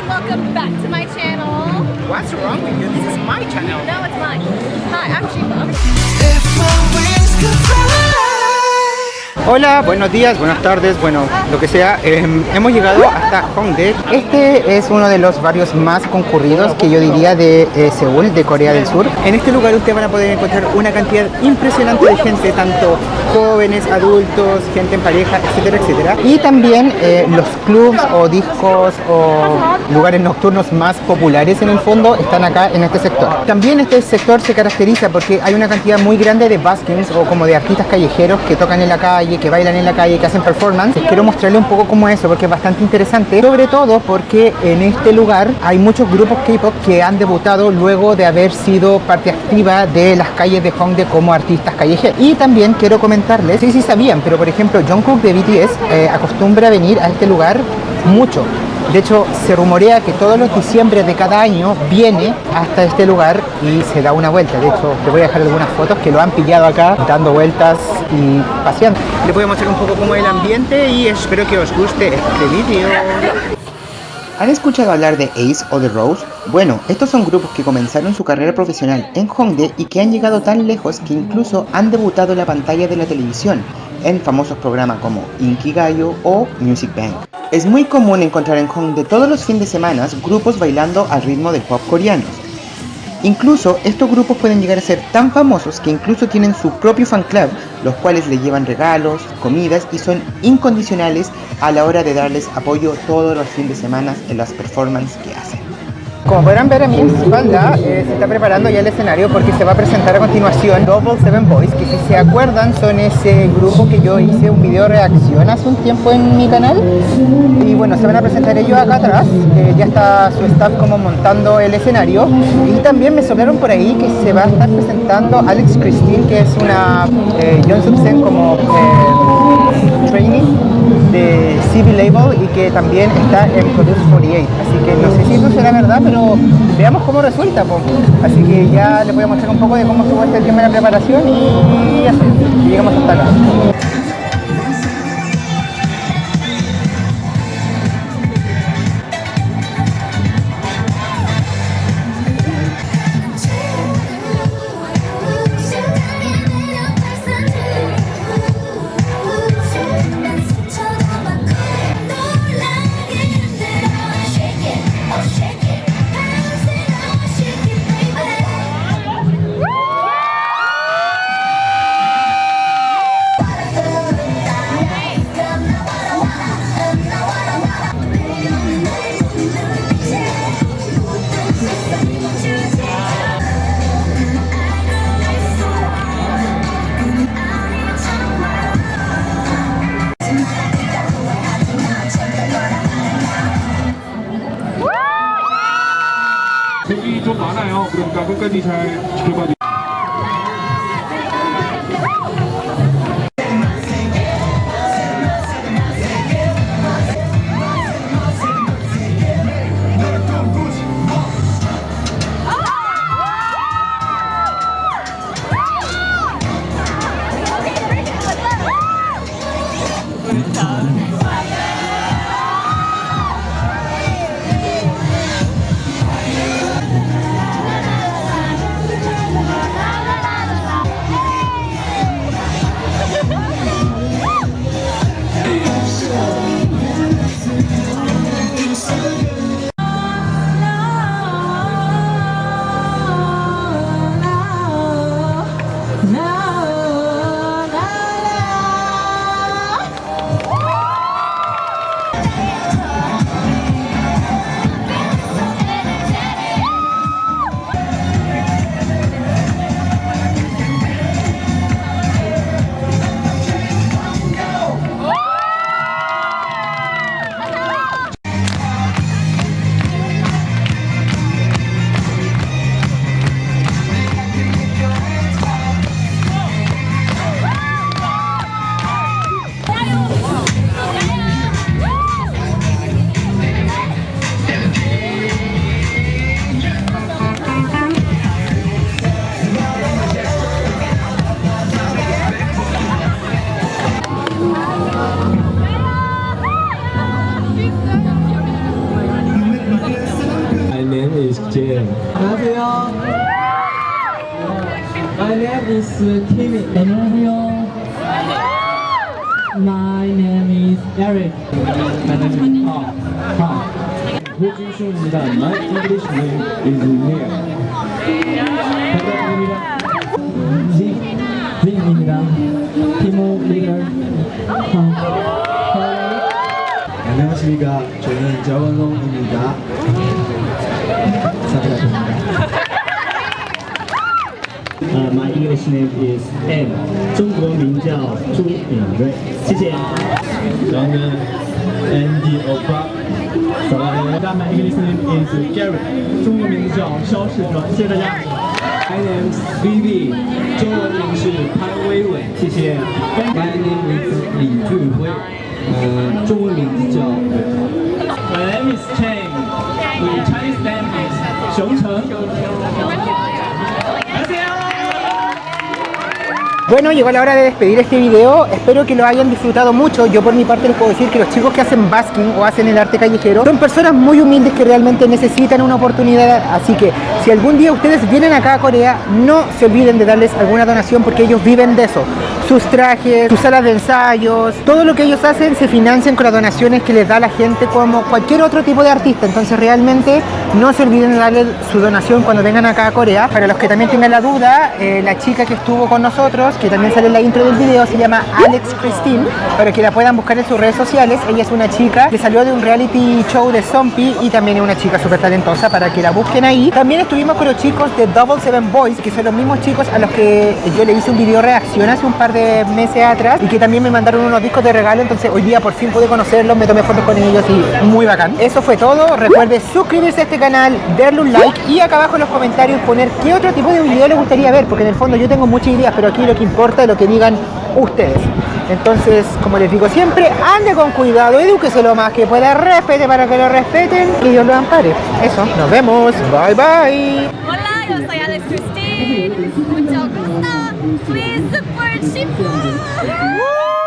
and welcome back to my channel. What's wrong with you? This is my channel. No, it's mine. Hi, I'm Shiva. Hola, buenos días, buenas tardes, bueno, lo que sea. Eh, hemos llegado hasta Hongdae. Este es uno de los barrios más concurridos que yo diría de eh, Seúl, de Corea del Sur. En este lugar ustedes van a poder encontrar una cantidad impresionante de gente, tanto jóvenes, adultos, gente en pareja, etcétera, etcétera. Y también eh, los clubs o discos o lugares nocturnos más populares en el fondo están acá en este sector. También este sector se caracteriza porque hay una cantidad muy grande de buskings o como de artistas callejeros que tocan en la calle, que bailan en la calle, que hacen performance. Quiero mostrarle un poco cómo es eso porque es bastante interesante, sobre todo porque en este lugar hay muchos grupos K-pop que han debutado luego de haber sido parte activa de las calles de Hongdae como artistas callejeros. Y también quiero comentarles, sí, sí sabían, pero por ejemplo Jungkook de BTS eh, acostumbra venir a este lugar mucho. De hecho, se rumorea que todos los diciembre de cada año viene hasta este lugar y se da una vuelta. De hecho, les voy a dejar algunas fotos que lo han pillado acá, dando vueltas y paseando. Les voy a mostrar un poco cómo es el ambiente y espero que os guste este vídeo. ¿Han escuchado hablar de Ace o The Rose? Bueno, estos son grupos que comenzaron su carrera profesional en Hongdae y que han llegado tan lejos que incluso han debutado en la pantalla de la televisión en famosos programas como Inkigayo o Music Bank. Es muy común encontrar en Hongdae todos los fines de semana grupos bailando al ritmo del pop coreanos. Incluso estos grupos pueden llegar a ser tan famosos que incluso tienen su propio fan club, los cuales le llevan regalos, comidas y son incondicionales a la hora de darles apoyo todos los fines de semana en las performances que hacen. Como podrán ver a mi espalda, eh, se está preparando ya el escenario porque se va a presentar a continuación Double Seven Boys, que si se acuerdan son ese grupo que yo hice un video reacción hace un tiempo en mi canal. Y bueno, se van a presentar ellos acá atrás, ya está su staff como montando el escenario. Y también me soplaron por ahí que se va a estar presentando Alex Christine, que es una eh, John Subsen como eh, trainee de CB Label y que también está en Produce 48. Así que no sé si eso será verdad, pero veamos cómo resulta. po. Así que ya les voy a mostrar un poco de cómo estuvo este tema de la preparación y así, llegamos hasta acá. 색이 좀 많아요. 그러니까 끝까지 잘 지켜봐 주세요. 안녕하세요. My name is Timmy. 안녕하세요. My name is Eric. My name is Paul. Hi. 호준수입니다. My English name is Neil. 반갑습니다. 지, 지입니다. 티모 리더. 안녕하십니까. 저는 자원홍입니다. Uh, my English name is M. 中国名叫朱敏瑞，谢谢。然后呢 Andy Opa. My English name is Gary，中文名字叫肖世哲，谢谢大家。My name is Vivi. 中文名是潘威伟，谢谢。My name is 李俊辉，呃，中文名 Bueno, llegó la hora de despedir este video. Espero que lo hayan disfrutado mucho. Yo por mi parte les puedo decir que los chicos que hacen basking o hacen el arte callejero son personas muy humildes que realmente necesitan una oportunidad. Así que si algún día ustedes vienen acá a Corea, no se olviden de darles alguna donación porque ellos viven de eso. Sus trajes, sus salas de ensayos, todo lo que ellos hacen se financian con las donaciones que les da la gente como cualquier otro tipo de artista. Entonces realmente no se olviden de darle su donación cuando vengan acá a Corea. Para los que también tengan la duda, eh, la chica que estuvo con nosotros, que también sale en la intro del video, se llama Alex Christine, para que la puedan buscar en sus redes sociales. Ella es una chica que salió de un reality show de Zombie y también es una chica súper talentosa para que la busquen ahí. También estuvimos con los chicos de Double Seven Boys, que son los mismos chicos a los que yo le hice un video reacción hace un par de meses atrás y que también me mandaron unos discos de regalo, entonces hoy día por fin pude conocerlos, me tomé fotos con ellos y muy bacán. Eso fue todo, recuerde suscribirse a este canal, darle un like y acá abajo en los comentarios poner qué otro tipo de video les gustaría ver, porque en el fondo yo tengo muchas ideas, pero aquí lo que importa es lo que digan ustedes. Entonces, como les digo siempre, ande con cuidado, edúquese lo más que pueda, respete para que lo respeten y Dios lo ampare. Eso, nos vemos, bye bye. Hola, yo soy Alex Christine. Mucho gusto. Please support Shifu.